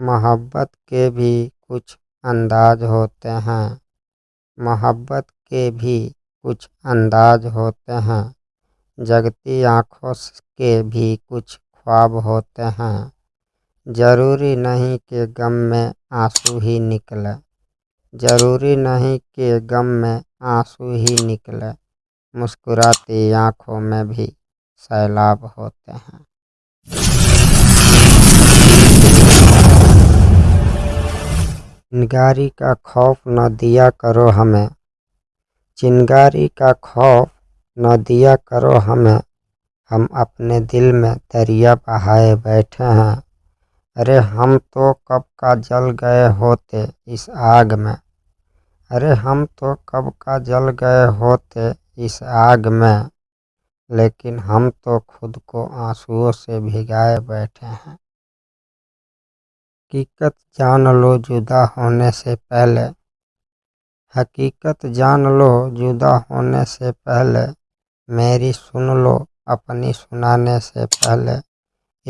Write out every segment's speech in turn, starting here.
मोहब्बत के भी कुछ अंदाज होते हैं। मोहब्बत के भी कुछ अंदाज होते हैं। जगती आँखों के भी कुछ ख्वाब होते हैं। ज़रूरी नहीं कि गम में आँसू ही निकले। ज़रूरी नहीं कि गम में आँसू ही निकले। मुस्कुराती आँखों में भी सैलाब होते हैं। चिंगारी का खौफ न दिया करो हमें। चिंगारी का खौफ न दिया करो हमें। हम अपने दिल में दरिया बहाए बैठे हैं। अरे हम तो कब का जल गए होते इस आग में। अरे हम तो कब का जल गए होते इस आग में। लेकिन हम तो खुद को आंसुओं से भिगाए बैठे हैं। हकीकत जान लो जुदा होने से पहले। हकीकत जान लो जुदा होने से पहले, मेरी सुन लो अपनी सुनाने से पहले।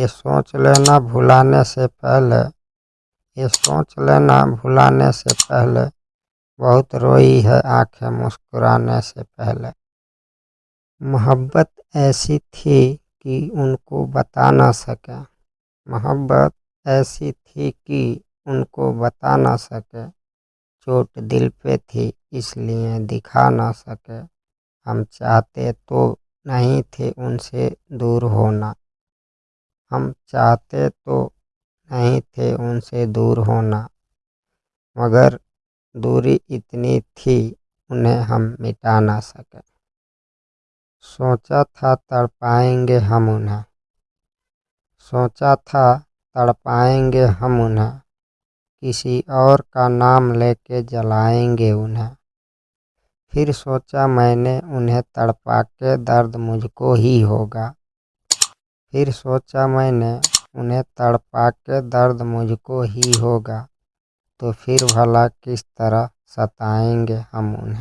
ये सोच लेना भुलाने से पहले, ये सोच लेना भुलाने से पहले। बहुत रोई है आँखें मुस्कुराने से पहले। मोहब्बत ऐसी थी कि उनको बता ना सके। मोहब्बत ऐसी थी कि उनको बता ना सके। चोट दिल पे थी, इसलिए दिखा ना सके। हम चाहते तो नहीं थे उनसे दूर होना। हम चाहते तो नहीं थे उनसे दूर होना। मगर दूरी इतनी थी, उन्हें हम मिटा ना सके। सोचा था तड़पाएँगे हम उन्हें। सोचा था तड़पाएँगे हम उन्हें। किसी और का नाम लेके जलाएँगे उन्हें। फिर सोचा मैंने उन्हें तड़पा के दर्द मुझको ही होगा। फिर सोचा मैंने उन्हें तड़पा के दर्द मुझको ही होगा। तो फिर भला किस तरह सताएँगे हम उन्हें।